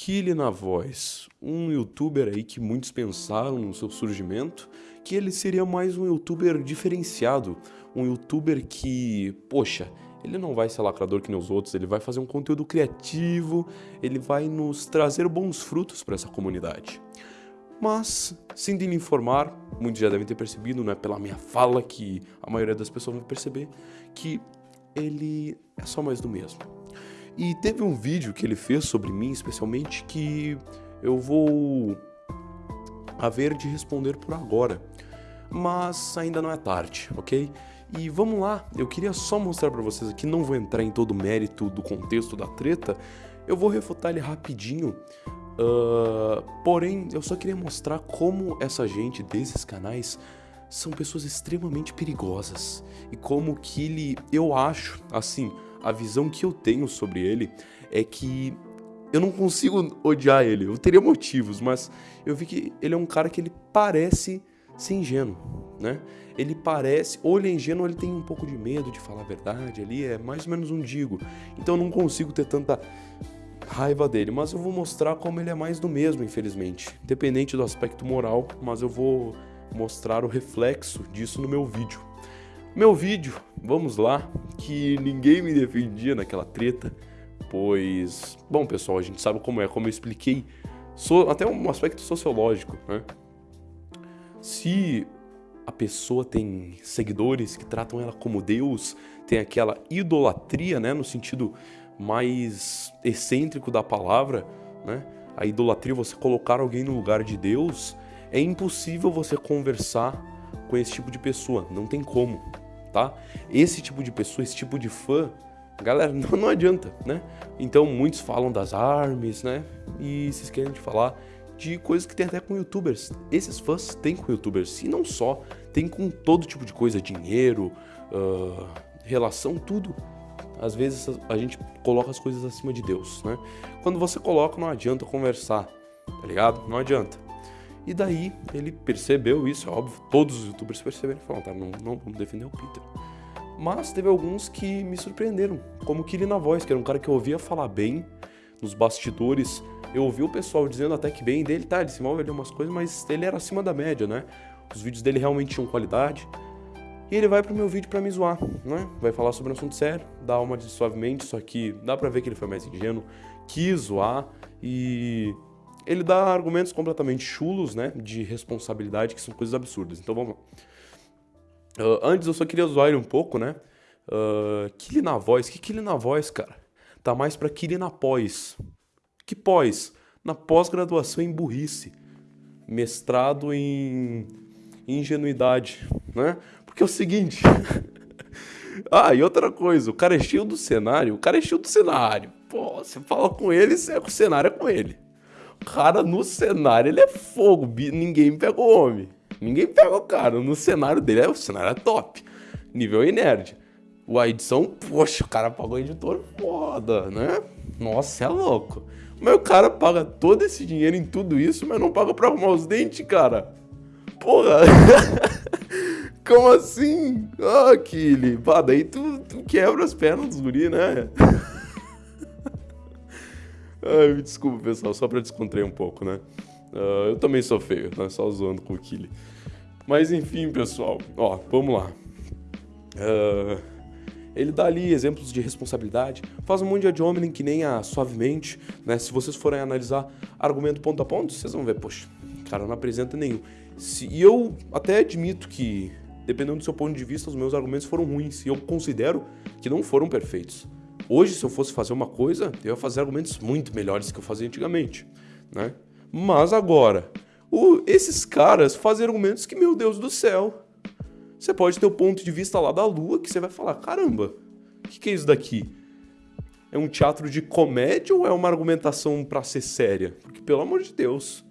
Kili na voz, um youtuber aí que muitos pensaram no seu surgimento, que ele seria mais um youtuber diferenciado, um youtuber que, poxa, ele não vai ser lacrador que nem os outros, ele vai fazer um conteúdo criativo, ele vai nos trazer bons frutos para essa comunidade. Mas, sem lhe informar, muitos já devem ter percebido, não é pela minha fala que a maioria das pessoas vai perceber, que ele é só mais do mesmo. E teve um vídeo que ele fez sobre mim, especialmente, que eu vou haver de responder por agora. Mas ainda não é tarde, ok? E vamos lá, eu queria só mostrar para vocês aqui, não vou entrar em todo o mérito do contexto da treta, eu vou refutar ele rapidinho, uh, porém eu só queria mostrar como essa gente desses canais são pessoas extremamente perigosas e como que ele, eu acho, assim, a visão que eu tenho sobre ele é que eu não consigo odiar ele. Eu teria motivos, mas eu vi que ele é um cara que ele parece ser ingênuo, né? Ele parece, ou ele é ingênuo, ou ele tem um pouco de medo de falar a verdade ali, é mais ou menos um digo. Então eu não consigo ter tanta raiva dele, mas eu vou mostrar como ele é mais do mesmo, infelizmente. Independente do aspecto moral, mas eu vou mostrar o reflexo disso no meu vídeo. Meu vídeo, vamos lá, que ninguém me defendia naquela treta, pois, bom pessoal, a gente sabe como é, como eu expliquei, so, até um aspecto sociológico, né? Se a pessoa tem seguidores que tratam ela como Deus, tem aquela idolatria, né, no sentido mais excêntrico da palavra, né? A idolatria, você colocar alguém no lugar de Deus, é impossível você conversar com esse tipo de pessoa, não tem como, tá? Esse tipo de pessoa, esse tipo de fã, galera, não, não adianta, né? Então muitos falam das armas, né? E se esquecem de falar de coisas que tem até com youtubers. Esses fãs têm com youtubers, e não só, tem com todo tipo de coisa, dinheiro, uh, relação, tudo. Às vezes a gente coloca as coisas acima de Deus, né? Quando você coloca, não adianta conversar, tá ligado? Não adianta. E daí ele percebeu isso, é óbvio, todos os youtubers perceberam e falaram, tá, não, não vamos defender o Peter. Mas teve alguns que me surpreenderam, como o na voz, que era um cara que eu ouvia falar bem nos bastidores. Eu ouvi o pessoal dizendo até que bem dele, tá, ele se move ali umas coisas, mas ele era acima da média, né? Os vídeos dele realmente tinham qualidade. E ele vai pro meu vídeo pra me zoar, né? Vai falar sobre um assunto sério, dá uma de suavemente, só que dá pra ver que ele foi mais ingênuo, quis zoar e ele dá argumentos completamente chulos, né, de responsabilidade, que são coisas absurdas. Então vamos lá. Uh, antes eu só queria zoar ele um pouco, né? Uh, Kili na voz, que Kili na voz, cara? Tá mais pra Kili na pós. Que pós? Na pós-graduação em burrice. Mestrado em ingenuidade, né? Porque é o seguinte... ah, e outra coisa, o cara é cheio do cenário, o cara é cheio do cenário. Pô, você fala com ele, você é com o cenário é com ele cara no cenário, ele é fogo. Ninguém pega o homem. Ninguém pega o cara. No cenário dele, o cenário é top. Nível nerd. O edição, poxa, o cara pagou editor foda, né? Nossa, é louco. Mas o cara paga todo esse dinheiro em tudo isso, mas não paga pra arrumar os dentes, cara. Porra. Como assim? Ah, Kili. Pá, daí tu, tu quebra as pernas dos guri, né? Ai, me desculpa, pessoal, só pra descontrair um pouco, né? Uh, eu também sou feio, né? Só zoando com o Kili. Mas enfim, pessoal, ó, vamos lá. Uh, ele dá ali exemplos de responsabilidade, faz um monte de ad hominem que nem a suavemente, né? Se vocês forem analisar argumento ponto a ponto, vocês vão ver, poxa, cara não apresenta nenhum. Se, e eu até admito que, dependendo do seu ponto de vista, os meus argumentos foram ruins, e eu considero que não foram perfeitos. Hoje, se eu fosse fazer uma coisa, eu ia fazer argumentos muito melhores que eu fazia antigamente, né? Mas agora, o, esses caras fazem argumentos que, meu Deus do céu, você pode ter o ponto de vista lá da lua que você vai falar, caramba, o que, que é isso daqui? É um teatro de comédia ou é uma argumentação para ser séria? Porque, pelo amor de Deus,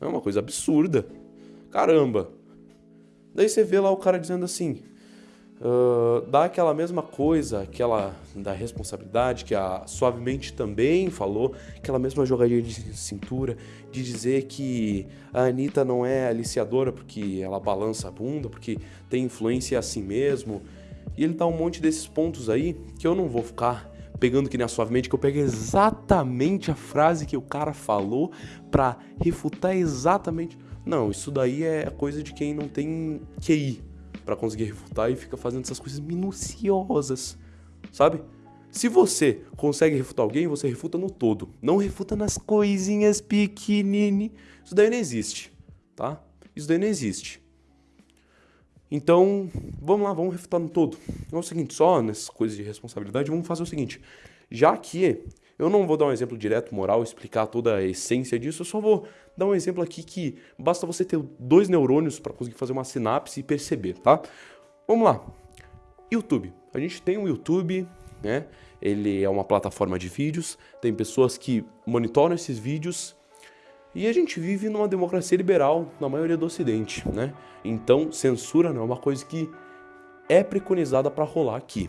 é uma coisa absurda. Caramba. Daí você vê lá o cara dizendo assim, uh, dá aquela mesma coisa, aquela da responsabilidade que a Suavemente também falou, aquela mesma jogadinha de cintura, de dizer que a Anitta não é aliciadora porque ela balança a bunda, porque tem influência assim mesmo. E ele dá um monte desses pontos aí que eu não vou ficar pegando que nem a suavemente, que eu pego exatamente a frase que o cara falou pra refutar exatamente. Não, isso daí é coisa de quem não tem QI para conseguir refutar e fica fazendo essas coisas minuciosas, sabe? Se você consegue refutar alguém, você refuta no todo. Não refuta nas coisinhas pequenininhas. Isso daí não existe, tá? Isso daí não existe. Então, vamos lá, vamos refutar no todo. É o seguinte, só nessas coisas de responsabilidade, vamos fazer o seguinte. Já que eu não vou dar um exemplo direto, moral, explicar toda a essência disso, eu só vou dar um exemplo aqui que basta você ter dois neurônios para conseguir fazer uma sinapse e perceber, tá? Vamos lá. YouTube. A gente tem um YouTube, né? Ele é uma plataforma de vídeos, tem pessoas que monitoram esses vídeos e a gente vive numa democracia liberal na maioria do ocidente, né? Então, censura não é uma coisa que é preconizada para rolar aqui,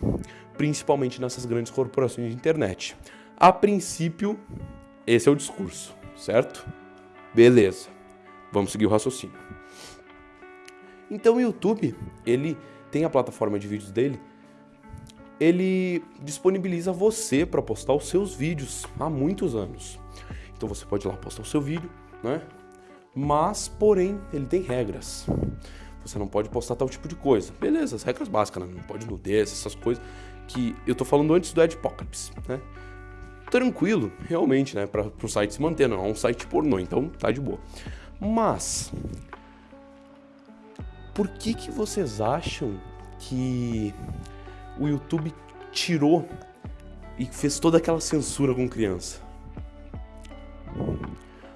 principalmente nessas grandes corporações de internet. A princípio, esse é o discurso, certo? Beleza. Vamos seguir o raciocínio. Então, o YouTube, ele tem a plataforma de vídeos dele ele disponibiliza você para postar os seus vídeos há muitos anos. Então você pode ir lá postar o seu vídeo, né? Mas, porém, ele tem regras. Você não pode postar tal tipo de coisa. Beleza, as regras básicas, né? Não pode nudez, essas coisas que eu tô falando antes do Adpocalypse, né? Tranquilo, realmente, né? Para o site se manter, não é um site pornô, então tá de boa. Mas, por que que vocês acham que o YouTube tirou e fez toda aquela censura com criança.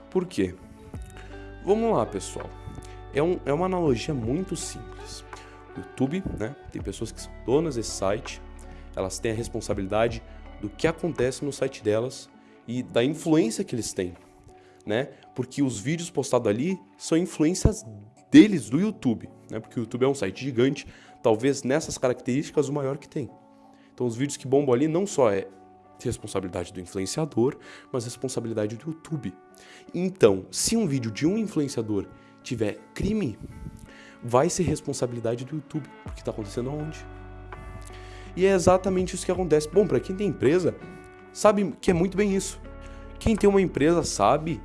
Por quê? Vamos lá, pessoal. É, um, é uma analogia muito simples. O YouTube, né? Tem pessoas que são donas desse site, elas têm a responsabilidade do que acontece no site delas e da influência que eles têm, né? Porque os vídeos postados ali são influências deles do YouTube, né? Porque o YouTube é um site gigante, talvez nessas características o maior que tem. Então os vídeos que bombam ali não só é responsabilidade do influenciador, mas responsabilidade do YouTube. Então, se um vídeo de um influenciador tiver crime, vai ser responsabilidade do YouTube, porque está acontecendo aonde? E é exatamente isso que acontece. Bom, para quem tem empresa, sabe que é muito bem isso. Quem tem uma empresa sabe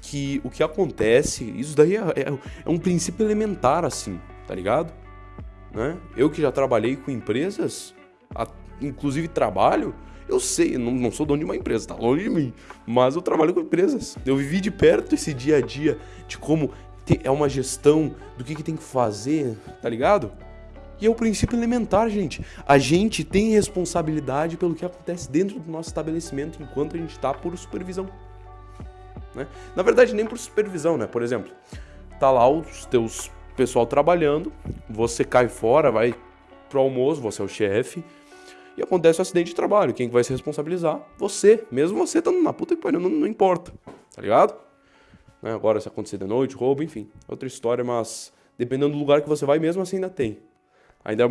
que o que acontece, isso daí é, é, é um princípio elementar, assim, tá ligado? Né? Eu que já trabalhei com empresas, a, inclusive trabalho, eu sei, não, não sou dono de uma empresa, tá longe de mim, mas eu trabalho com empresas. Eu vivi de perto esse dia a dia de como é uma gestão do que, que tem que fazer, tá ligado? E é o princípio elementar, gente. A gente tem responsabilidade pelo que acontece dentro do nosso estabelecimento enquanto a gente está por supervisão. Né? Na verdade, nem por supervisão, né? Por exemplo, tá lá os teus pessoal trabalhando, você cai fora, vai pro almoço, você é o chefe, e acontece um acidente de trabalho. Quem vai se responsabilizar? Você. Mesmo você estando na puta que pariu, não, não importa. Tá ligado? Né? Agora, se acontecer de noite, roubo, enfim. Outra história, mas dependendo do lugar que você vai, mesmo assim ainda tem. Ainda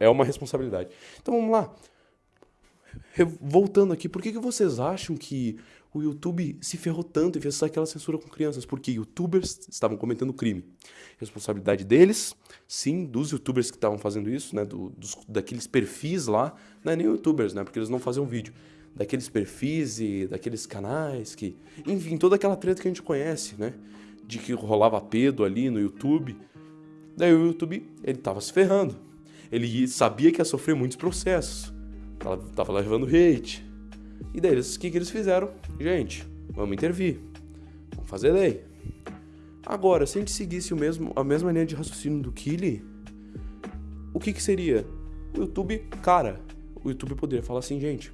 é uma é responsabilidade. Então vamos lá. Voltando aqui, por que, que vocês acham que o YouTube se ferrou tanto e fez aquela censura com crianças, porque youtubers estavam cometendo crime. Responsabilidade deles, sim, dos youtubers que estavam fazendo isso, né, do, dos, daqueles perfis lá, não é nem youtubers, né, porque eles não faziam vídeo, daqueles perfis e daqueles canais que, enfim, toda aquela treta que a gente conhece, né, de que rolava pedo ali no YouTube. Daí o YouTube, ele tava se ferrando. Ele sabia que ia sofrer muitos processos. Tava, tava levando hate, e daí, o que, que eles fizeram? Gente, vamos intervir. Vamos fazer lei. Agora, se a gente seguisse o mesmo, a mesma linha de raciocínio do Kili, o que, que seria? O YouTube, cara, o YouTube poderia falar assim, gente,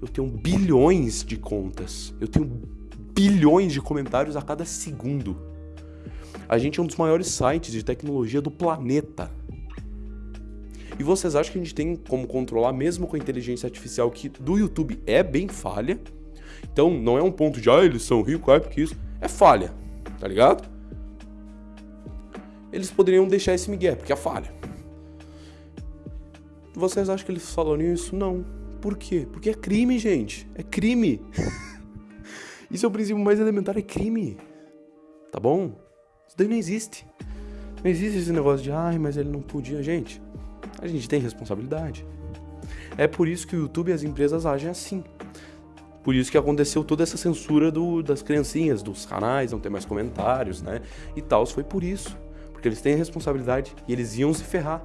eu tenho bilhões de contas, eu tenho bilhões de comentários a cada segundo. A gente é um dos maiores sites de tecnologia do planeta. E vocês acham que a gente tem como controlar mesmo com a inteligência artificial que do YouTube é bem falha? Então não é um ponto de, ah, eles são ricos, é porque isso. É falha, tá ligado? Eles poderiam deixar esse migué, porque é falha. Vocês acham que eles falaram isso? Não. Por quê? Porque é crime, gente. É crime. isso é o princípio mais elementar, é crime. Tá bom? Isso daí não existe. Não existe esse negócio de, ai, mas ele não podia. Gente, a gente tem responsabilidade. É por isso que o YouTube e as empresas agem assim. Por isso que aconteceu toda essa censura do, das criancinhas, dos canais, não ter mais comentários, né? E tal, foi por isso. Porque eles têm a responsabilidade e eles iam se ferrar.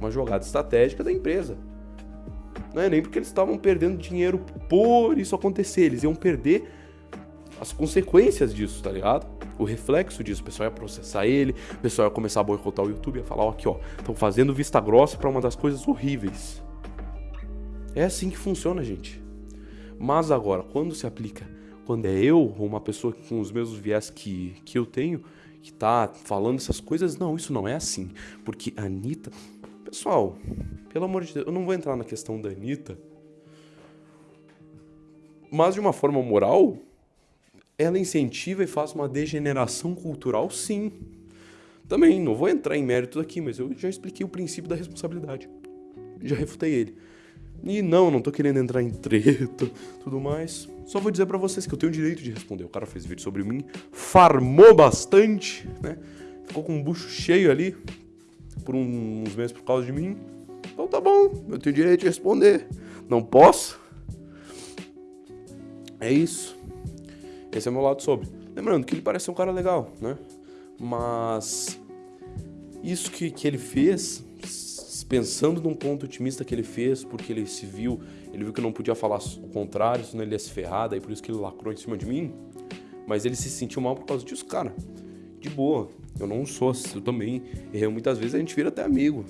Uma jogada estratégica da empresa. Não é nem porque eles estavam perdendo dinheiro por isso acontecer, eles iam perder as consequências disso, tá ligado? O reflexo disso, o pessoal ia processar ele, o pessoal ia começar a boicotar o YouTube, ia falar, ó, aqui ó, estão fazendo vista grossa para uma das coisas horríveis. É assim que funciona, gente. Mas agora, quando se aplica, quando é eu ou uma pessoa com os mesmos viés que, que eu tenho, que tá falando essas coisas, não, isso não é assim. Porque a Anitta. Pessoal, pelo amor de Deus, eu não vou entrar na questão da Anitta. Mas de uma forma moral, ela incentiva e faz uma degeneração cultural, sim. Também, não vou entrar em mérito aqui, mas eu já expliquei o princípio da responsabilidade. Já refutei ele. E não, não tô querendo entrar em treta, tudo mais. Só vou dizer para vocês que eu tenho o direito de responder. O cara fez vídeo sobre mim, farmou bastante, né? Ficou com um bucho cheio ali por uns meses por causa de mim. Então tá bom, eu tenho direito de responder. Não posso? É isso. Esse é o meu lado sobre. Lembrando que ele parece um cara legal, né? Mas isso que, que ele fez pensando num ponto otimista que ele fez, porque ele se viu, ele viu que não podia falar o contrário, senão ele ia se ferrar, daí por isso que ele lacrou em cima de mim. Mas ele se sentiu mal por causa disso, cara. De boa. Eu não sou assim, eu também errei muitas vezes, a gente vira até amigo.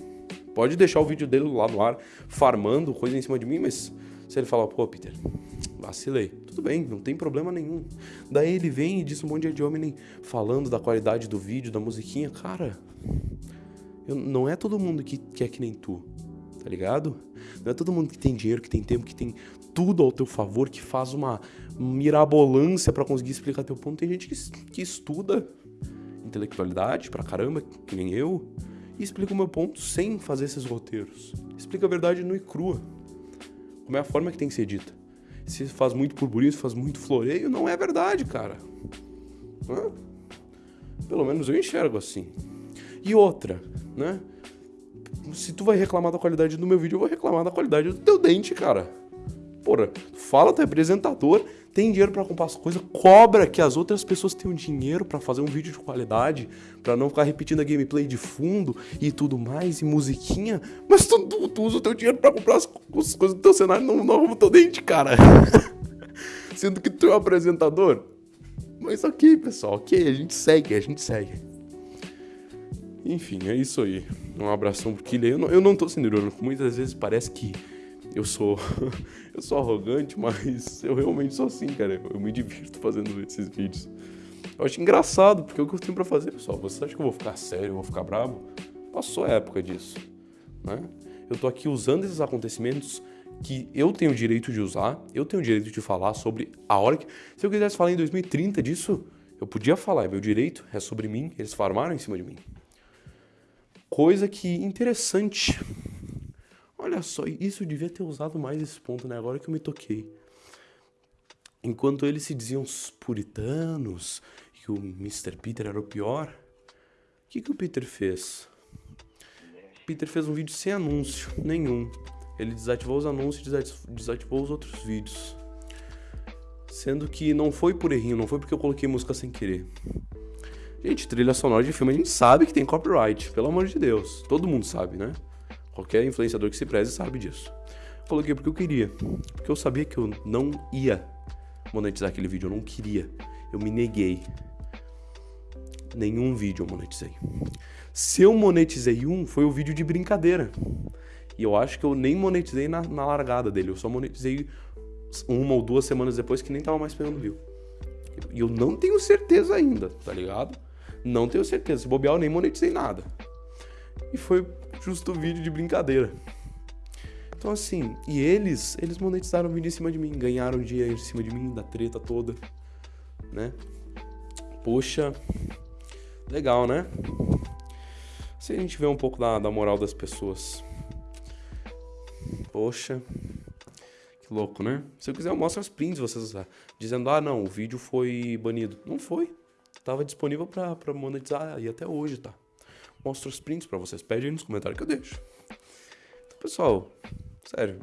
Pode deixar o vídeo dele lá no ar, farmando coisa em cima de mim, mas se ele falar, pô, Peter, vacilei. Tudo bem, não tem problema nenhum. Daí ele vem e diz um monte de homem falando da qualidade do vídeo, da musiquinha. Cara, eu, não é todo mundo que, que é que nem tu, tá ligado? Não é todo mundo que tem dinheiro, que tem tempo, que tem tudo ao teu favor, que faz uma mirabolância para conseguir explicar teu ponto. Tem gente que, que estuda intelectualidade pra caramba, que nem eu, e explica o meu ponto sem fazer esses roteiros. Explica a verdade nua e crua. Como é a forma que tem que ser dita. Se faz muito burburinho, se faz muito floreio, não é verdade, cara. Pelo menos eu enxergo assim. E outra, né? Se tu vai reclamar da qualidade do meu vídeo, eu vou reclamar da qualidade do teu dente, cara. Porra, fala, tu é apresentador, tem dinheiro para comprar as coisas, cobra que as outras pessoas tenham dinheiro para fazer um vídeo de qualidade, para não ficar repetindo a gameplay de fundo e tudo mais, e musiquinha, mas tu, tu, tu usa o teu dinheiro para comprar as, as, coisas do teu cenário, não, não arruma o teu dente, cara. Sendo que tu é um apresentador. Mas ok, pessoal, ok, a gente segue, a gente segue. Enfim, é isso aí. Um abração pro Killian. Eu não, eu não tô sendo irônico. Muitas vezes parece que eu sou eu sou arrogante, mas eu realmente sou assim, cara. Eu me divirto fazendo esses vídeos. Eu acho engraçado, porque o que eu tenho pra fazer, pessoal. Você acha que eu vou ficar sério, eu vou ficar bravo? Passou a época disso, né? Eu tô aqui usando esses acontecimentos que eu tenho o direito de usar, eu tenho o direito de falar sobre a hora que... Se eu quisesse falar em 2030 disso, eu podia falar, é meu direito, é sobre mim, eles farmaram em cima de mim. Coisa que interessante. Olha só, isso devia ter usado mais esse ponto, né? Agora que eu me toquei. Enquanto eles se diziam os puritanos, que o Mr. Peter era o pior, o que, que o Peter fez? Peter fez um vídeo sem anúncio nenhum. Ele desativou os anúncios e desativou os outros vídeos. Sendo que não foi por errinho, não foi porque eu coloquei música sem querer. Gente, trilha sonora de filme a gente sabe que tem copyright, pelo amor de Deus. Todo mundo sabe, né? Qualquer influenciador que se preze sabe disso. Coloquei porque eu queria. Porque eu sabia que eu não ia monetizar aquele vídeo, eu não queria. Eu me neguei. Nenhum vídeo eu monetizei. Se eu monetizei um, foi o vídeo de brincadeira. E eu acho que eu nem monetizei na, na largada dele. Eu só monetizei uma ou duas semanas depois que nem tava mais pegando view. E eu não tenho certeza ainda, tá ligado? Não tenho certeza. Se bobear, eu nem monetizei nada. E foi justo vídeo de brincadeira. Então assim, e eles, eles monetizaram o vídeo em cima de mim, ganharam dinheiro em cima de mim, da treta toda, né? Poxa, legal, né? Se a gente vê um pouco da, da moral das pessoas. Poxa, que louco, né? Se eu quiser, eu mostro as prints vocês dizendo, ah, não, o vídeo foi banido. Não foi. Tava disponível pra, pra monetizar e até hoje tá. Mostro os prints pra vocês. Pede aí nos comentários que eu deixo. pessoal, sério,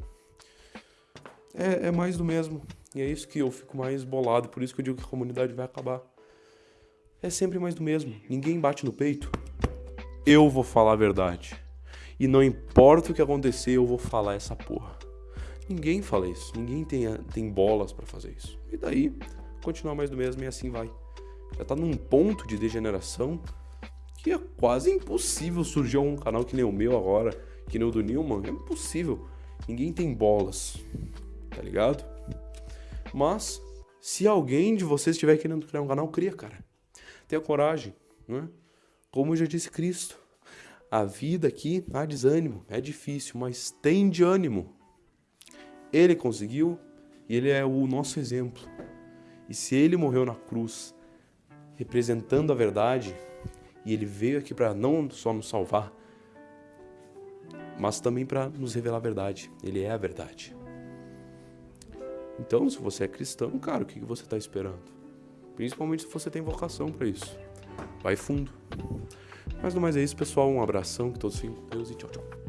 é, é mais do mesmo. E é isso que eu fico mais bolado, por isso que eu digo que a comunidade vai acabar. É sempre mais do mesmo. Ninguém bate no peito. Eu vou falar a verdade. E não importa o que acontecer, eu vou falar essa porra. Ninguém fala isso. Ninguém tem, tem bolas para fazer isso. E daí, continuar mais do mesmo e assim vai. Já tá num ponto de degeneração que é quase impossível surgir um canal que nem o meu agora, que nem o do Newman. É impossível. Ninguém tem bolas. Tá ligado? Mas, se alguém de vocês estiver querendo criar um canal, cria, cara. Tenha coragem, né? Como já disse Cristo, a vida aqui há desânimo, é difícil, mas tem de ânimo. Ele conseguiu e ele é o nosso exemplo. E se ele morreu na cruz, representando a verdade, e ele veio aqui para não só nos salvar, mas também para nos revelar a verdade. Ele é a verdade. Então, se você é cristão, cara, o que você está esperando? Principalmente se você tem vocação para isso. Vai fundo. Mas no mais é isso, pessoal. Um abração, que todos fiquem com Deus e tchau, tchau.